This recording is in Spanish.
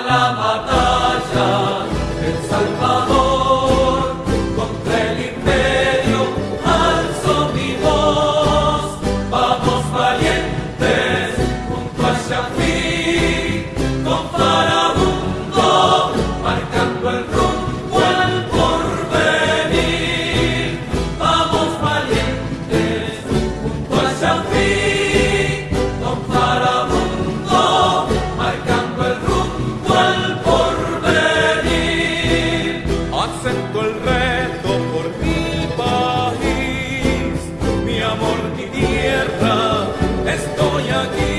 la batalla el Salvador contra el imperio alzo mi voz vamos valientes junto a Shafir. acepto el reto por mi país, mi amor, mi tierra, estoy aquí.